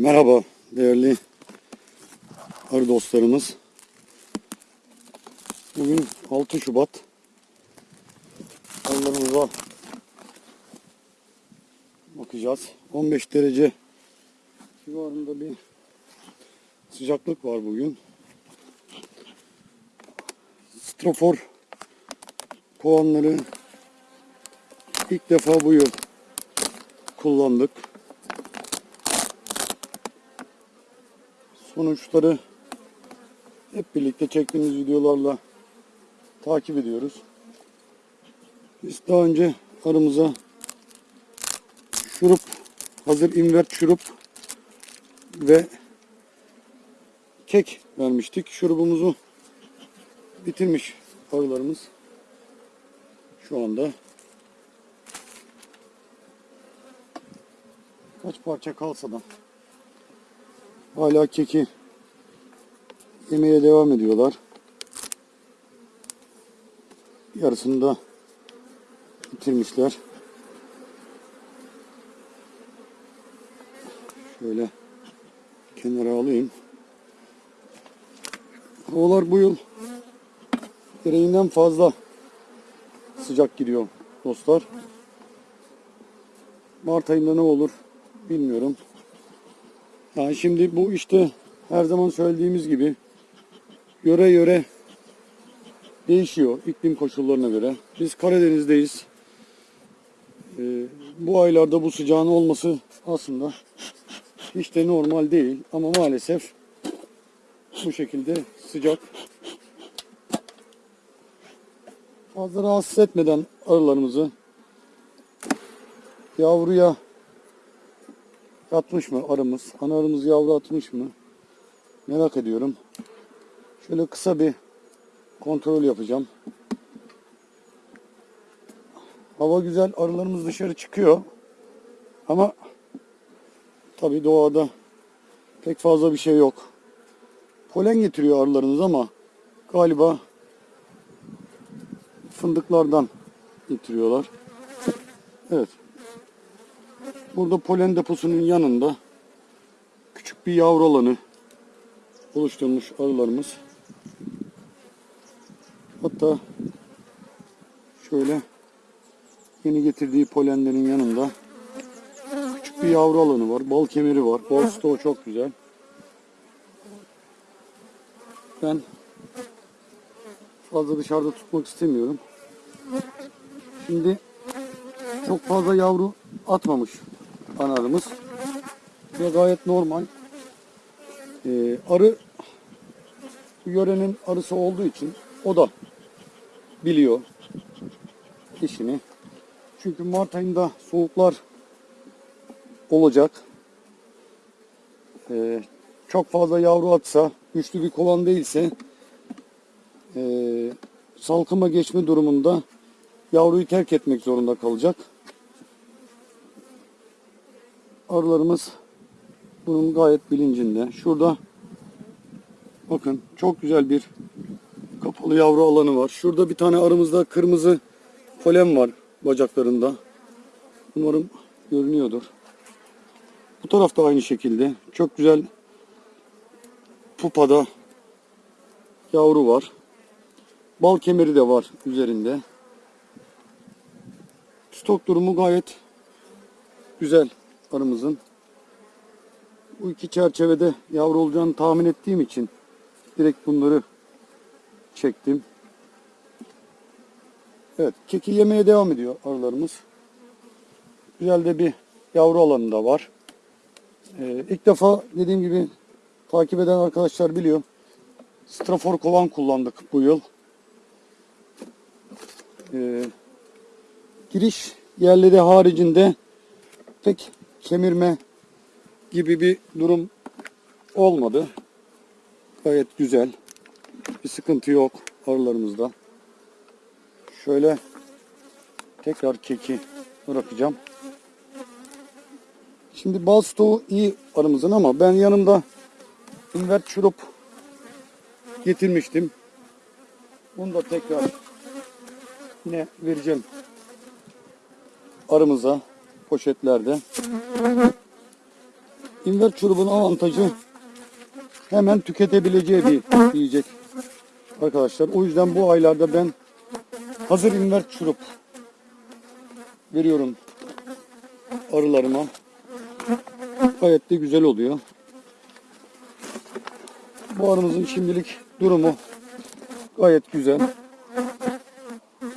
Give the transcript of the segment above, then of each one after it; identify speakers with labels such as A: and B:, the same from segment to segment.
A: Merhaba değerli arı dostlarımız. Bugün 6 Şubat. Arılarımıza bakacağız. 15 derece civarında bir sıcaklık var bugün. Strofor kovanları ilk defa bu yıl kullandık. Sonuçları hep birlikte çektiğimiz videolarla takip ediyoruz. Biz daha önce aramıza şurup, hazır invert şurup ve kek vermiştik. Şurubumuzu bitirmiş arılarımız. Şu anda kaç parça kalsa da Hala keki yemeye devam ediyorlar. Yarısını da bitirmişler. Şöyle kenara alayım. Havalar bu yıl gereğinden fazla sıcak gidiyor dostlar. Mart ayında ne olur bilmiyorum. Yani şimdi bu işte her zaman söylediğimiz gibi yöre yöre değişiyor iklim koşullarına göre. Biz Karadeniz'deyiz. Ee, bu aylarda bu sıcağın olması aslında hiç de normal değil ama maalesef bu şekilde sıcak fazla rahatsız etmeden arılarımızı yavruya Yatmış mı arımız? Ana arımız yavru atmış mı? Merak ediyorum. Şöyle kısa bir kontrol yapacağım. Hava güzel. Arılarımız dışarı çıkıyor. Ama tabi doğada pek fazla bir şey yok. Polen getiriyor arılarınız ama galiba fındıklardan getiriyorlar. Evet. Burada polen deposunun yanında küçük bir yavru alanı oluşturmuş arılarımız. Hatta şöyle yeni getirdiği polenlerin yanında küçük bir yavru alanı var. Bal kemeri var. Bal stoğu çok güzel. Ben fazla dışarıda tutmak istemiyorum. Şimdi çok fazla yavru atmamış kanarımız. Ve gayet normal. Ee, arı yörenin arısı olduğu için o da biliyor işini. Çünkü Mart ayında soğuklar olacak. Ee, çok fazla yavru atsa, güçlü bir kovan değilse e, salkıma geçme durumunda yavruyu terk etmek zorunda kalacak arılarımız bunun gayet bilincinde. Şurada bakın çok güzel bir kapalı yavru alanı var. Şurada bir tane arımızda kırmızı polen var bacaklarında. Umarım görünüyordur. Bu tarafta aynı şekilde. Çok güzel pupada yavru var. Bal kemeri de var üzerinde. Stok durumu gayet güzel arımızın. Bu iki çerçevede yavru olacağını tahmin ettiğim için direkt bunları çektim. Evet, keki yemeye devam ediyor arılarımız. Güzel de bir yavru alanı da var. Ee, ilk defa dediğim gibi takip eden arkadaşlar biliyor. Strafor kovan kullandık bu yıl. Ee, giriş yerleri haricinde pek kemirme gibi bir durum olmadı. Gayet güzel. Bir sıkıntı yok arılarımızda. Şöyle tekrar keki bırakacağım. Şimdi bal stoğu iyi arımızın ama ben yanımda invert şurup getirmiştim. Bunu da tekrar yine vereceğim arımıza poşetlerde. invert çurubun avantajı hemen tüketebileceği bir yiyecek arkadaşlar. O yüzden bu aylarda ben hazır invert çurup veriyorum arılarıma. Gayet de güzel oluyor. Bu arımızın şimdilik durumu gayet güzel.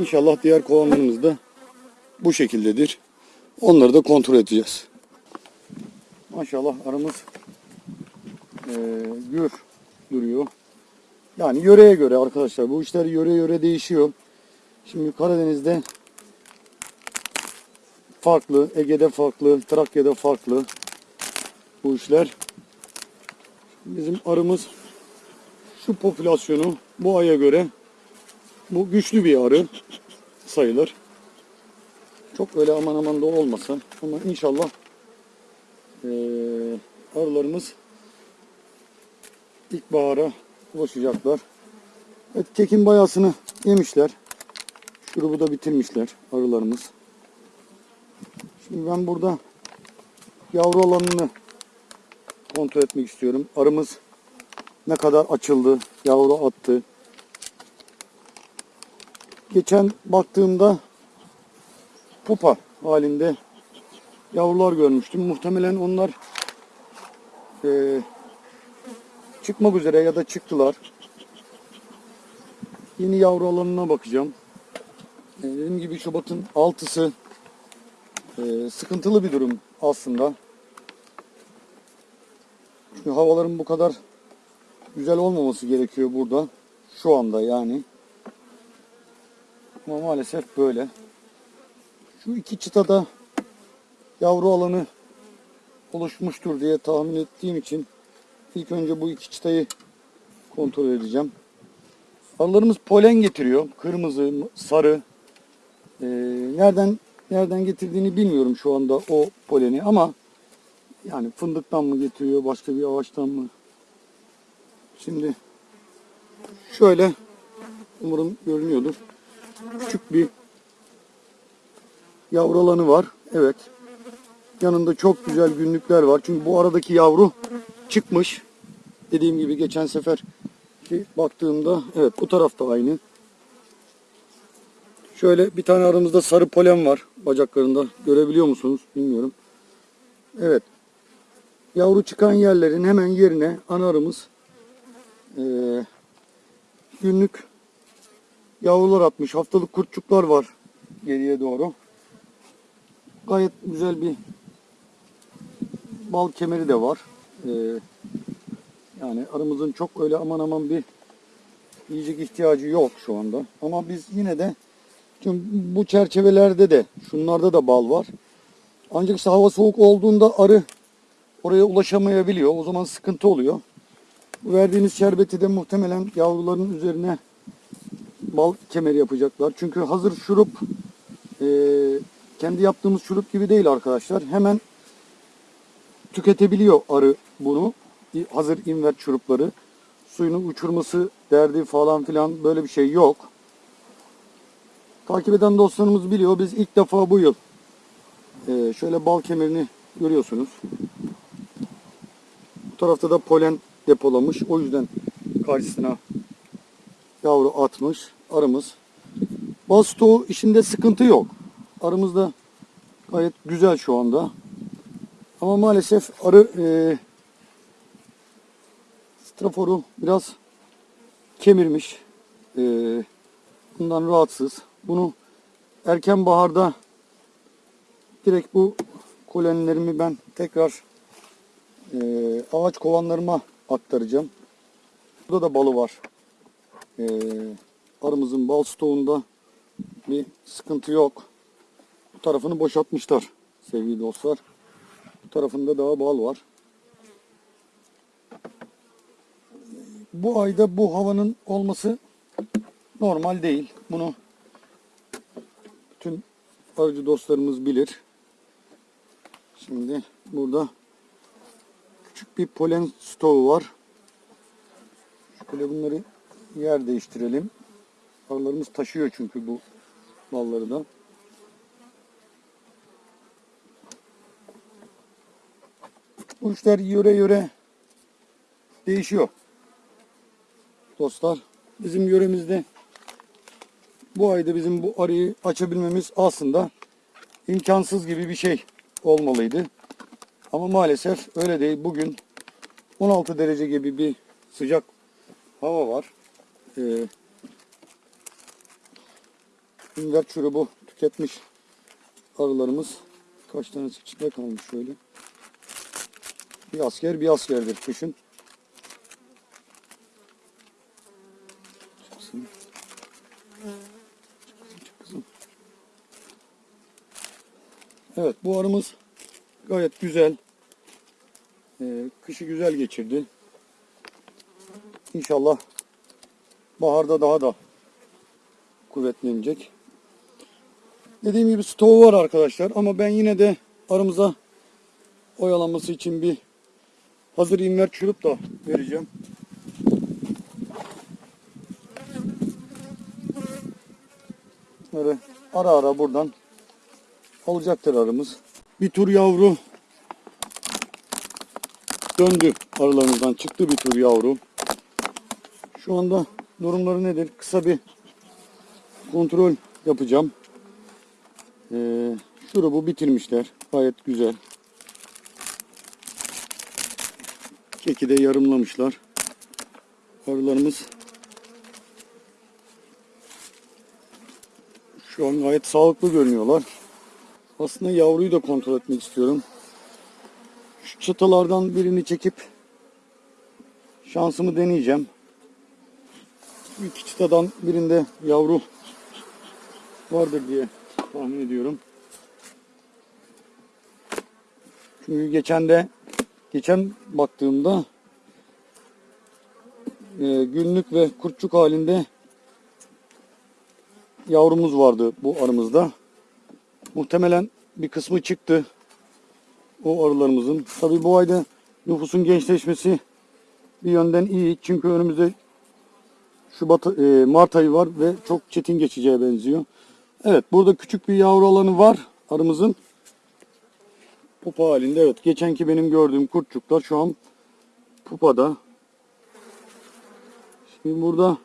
A: İnşallah diğer kovanlarımız da bu şekildedir. Onları da kontrol edeceğiz. Maşallah arımız eee gür duruyor. Yani yöreye göre arkadaşlar bu işler yöre yöre değişiyor. Şimdi Karadeniz'de farklı, Ege'de farklı, Trakya'da farklı bu işler. Bizim arımız şu popülasyonu bu aya göre bu güçlü bir arı sayılır. Çok öyle aman aman da olmasa ama inşallah eee arılarımız ilkbahara ulaşacaklar. Evet kekin bayasını yemişler. Şurubu da bitirmişler arılarımız. Şimdi ben burada yavru alanını kontrol etmek istiyorum. Arımız ne kadar açıldı, yavru attı. Geçen baktığımda pupa halinde yavrular görmüştüm. Muhtemelen onlar eee, çıkmak üzere ya da çıktılar. Yeni yavru alanına bakacağım. Ee, Dediğim gibi Şubat'ın 6'sı e, sıkıntılı bir durum aslında. Çünkü havaların bu kadar güzel olmaması gerekiyor burada. Şu anda yani. Ama maalesef böyle. Şu iki çıtada yavru alanı oluşmuştur diye tahmin ettiğim için ilk önce bu iki çıtayı kontrol edeceğim. Arılarımız polen getiriyor. Kırmızı, sarı. Ee, nereden nereden getirdiğini bilmiyorum şu anda o poleni ama yani fındıktan mı getiriyor, başka bir ağaçtan mı? Şimdi şöyle umarım görünüyordur. Küçük bir yavru alanı var. Evet. Yanında çok güzel günlükler var. Çünkü bu aradaki yavru çıkmış. Dediğim gibi geçen sefer ki baktığımda evet bu tarafta aynı. Şöyle bir tane aramızda sarı polen var bacaklarında. Görebiliyor musunuz? Bilmiyorum. Evet. Yavru çıkan yerlerin hemen yerine ana arımız eee, günlük yavrular atmış. Haftalık kurtçuklar var geriye doğru. Gayet güzel bir bal kemeri de var. Eee yani aramızın çok öyle aman aman bir yiyecek ihtiyacı yok şu anda. Ama biz yine de çünkü bu çerçevelerde de şunlarda da bal var. Ancak işte hava soğuk olduğunda arı oraya ulaşamayabiliyor. O zaman sıkıntı oluyor. Verdiğiniz şerbeti de muhtemelen yavruların üzerine bal kemeri yapacaklar. Çünkü hazır şurup e, kendi yaptığımız şurup gibi değil arkadaşlar. Hemen tüketebiliyor arı bunu hazır invert şurupları. Suyunu uçurması derdi falan filan böyle bir şey yok. Takip eden dostlarımız biliyor. Biz ilk defa bu yıl e, şöyle bal kemerini görüyorsunuz. Bu tarafta da polen depolamış. O yüzden karşısına yavru atmış arımız. Bal stoğu işinde sıkıntı yok. Arımız da gayet güzel şu anda. Ama maalesef arı e, Straforu biraz kemirmiş. Ee, bundan rahatsız. Bunu erken baharda direkt bu kolenlerimi ben tekrar e, ağaç kovanlarıma aktaracağım. Burada da balı var. Ee, arımızın bal stoğunda bir sıkıntı yok. Bu tarafını boşaltmışlar sevgili dostlar. Bu tarafında daha bal var. bu ayda bu havanın olması normal değil. Bunu bütün arıcı dostlarımız bilir. Şimdi burada küçük bir polen stoğu var. Şöyle bunları yer değiştirelim. Arılarımız taşıyor çünkü bu balları da. Bu işler yöre yöre değişiyor. Dostlar bizim yöremizde bu ayda bizim bu arıyı açabilmemiz aslında imkansız gibi bir şey olmalıydı. Ama maalesef öyle değil. Bugün 16 derece gibi bir sıcak hava var. Ee, Ünver çurubu tüketmiş arılarımız. Kaç tanesi içinde kalmış şöyle. Bir asker bir askerdir kışın. Çıksın. Evet bu arımız gayet güzel. Ee, kışı güzel geçirdi. İnşallah baharda daha da kuvvetlenecek. Dediğim gibi stoğu var arkadaşlar ama ben yine de aramıza oyalanması için bir hazır inver çürüp da vereceğim. Böyle ara ara buradan alacaktır arımız. Bir tur yavru döndü aralarımızdan çıktı bir tur yavru. Şu anda durumları nedir? Kısa bir kontrol yapacağım. Ee, şurubu bitirmişler. Gayet güzel. Keki de yarımlamışlar. Arılarımız şu an gayet sağlıklı görünüyorlar. Aslında yavruyu da kontrol etmek istiyorum. Şu çıtalardan birini çekip şansımı deneyeceğim. İki çıtadan birinde yavru vardır diye tahmin ediyorum. Çünkü geçen de geçen baktığımda e, günlük ve kurtçuk halinde yavrumuz vardı bu arımızda. Muhtemelen bir kısmı çıktı o arılarımızın. Tabii bu ayda nüfusun gençleşmesi bir yönden iyi. Çünkü önümüzde Şubat, e, Mart ayı var ve çok çetin geçeceğe benziyor. Evet burada küçük bir yavru alanı var arımızın. Pupa halinde evet. Geçenki benim gördüğüm kurtçuklar şu an pupada. Şimdi burada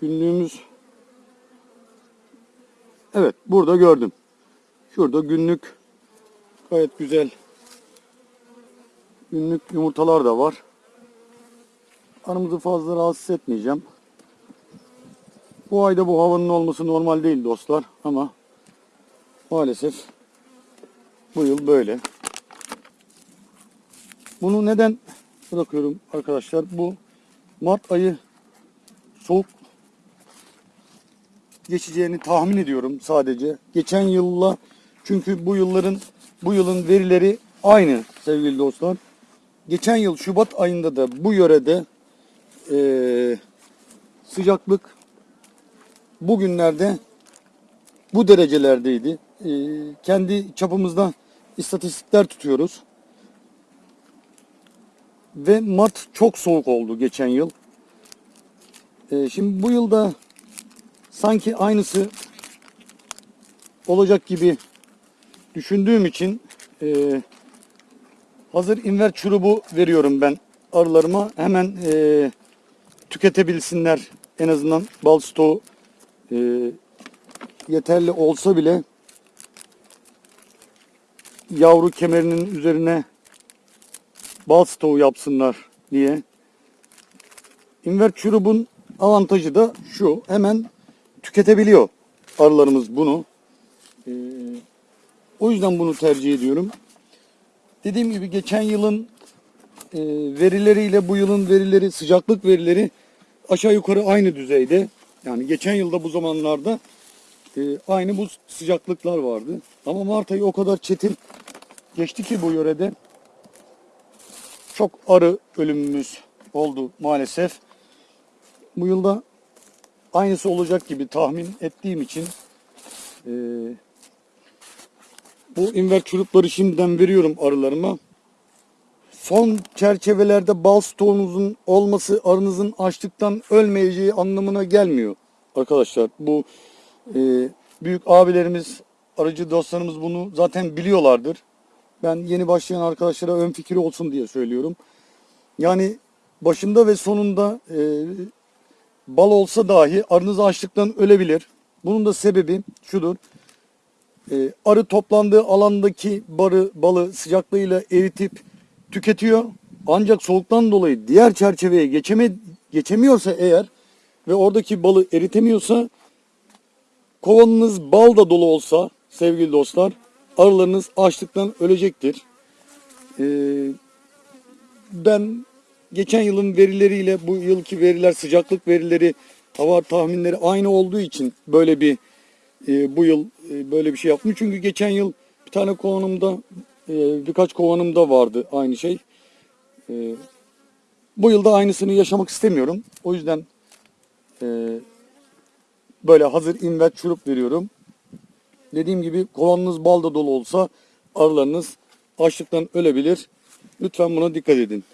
A: günlüğümüz Evet burada gördüm. Şurada günlük gayet güzel günlük yumurtalar da var. Aramızı fazla rahatsız etmeyeceğim. Bu ayda bu havanın olması normal değil dostlar ama maalesef bu yıl böyle. Bunu neden bırakıyorum arkadaşlar? Bu Mart ayı soğuk geçeceğini tahmin ediyorum sadece. Geçen yılla çünkü bu yılların bu yılın verileri aynı sevgili dostlar. Geçen yıl Şubat ayında da bu yörede eee sıcaklık bugünlerde bu derecelerdeydi. Ee, kendi çapımızda istatistikler tutuyoruz. Ve Mart çok soğuk oldu geçen yıl. Ee, şimdi bu yılda sanki aynısı olacak gibi düşündüğüm için e, hazır inver çurubu veriyorum ben arılarıma. Hemen e, tüketebilsinler en azından bal stoğu e, yeterli olsa bile yavru kemerinin üzerine bal stoğu yapsınlar diye. İnver çurubun avantajı da şu. Hemen tüketebiliyor arılarımız bunu. E, o yüzden bunu tercih ediyorum. Dediğim gibi geçen yılın e, verileriyle bu yılın verileri, sıcaklık verileri aşağı yukarı aynı düzeyde. Yani geçen yılda bu zamanlarda e, aynı bu sıcaklıklar vardı. Ama Mart ayı o kadar çetin geçti ki bu yörede çok arı ölümümüz oldu maalesef. Bu yılda aynısı olacak gibi tahmin ettiğim için e, bu inver çurupları şimdiden veriyorum arılarıma. Son çerçevelerde bal stoğunuzun olması arınızın açlıktan ölmeyeceği anlamına gelmiyor. Arkadaşlar bu e, büyük abilerimiz aracı dostlarımız bunu zaten biliyorlardır. Ben yeni başlayan arkadaşlara ön fikri olsun diye söylüyorum. Yani başında ve sonunda e, bal olsa dahi arınız açlıktan ölebilir. Bunun da sebebi şudur. E, arı toplandığı alandaki barı, balı sıcaklığıyla eritip tüketiyor. Ancak soğuktan dolayı diğer çerçeveye geçeme, geçemiyorsa eğer ve oradaki balı eritemiyorsa kovanınız bal da dolu olsa sevgili dostlar arılarınız açlıktan ölecektir. Ee, ben geçen yılın verileriyle bu yılki veriler sıcaklık verileri hava tahminleri aynı olduğu için böyle bir e, bu yıl e, böyle bir şey yaptım. Çünkü geçen yıl bir tane kovanımda e, birkaç kovanımda vardı aynı şey. E, bu yılda aynısını yaşamak istemiyorum. O yüzden e, böyle hazır invert şurup veriyorum. Dediğim gibi kovanınız bal da dolu olsa arılarınız açlıktan ölebilir. Lütfen buna dikkat edin.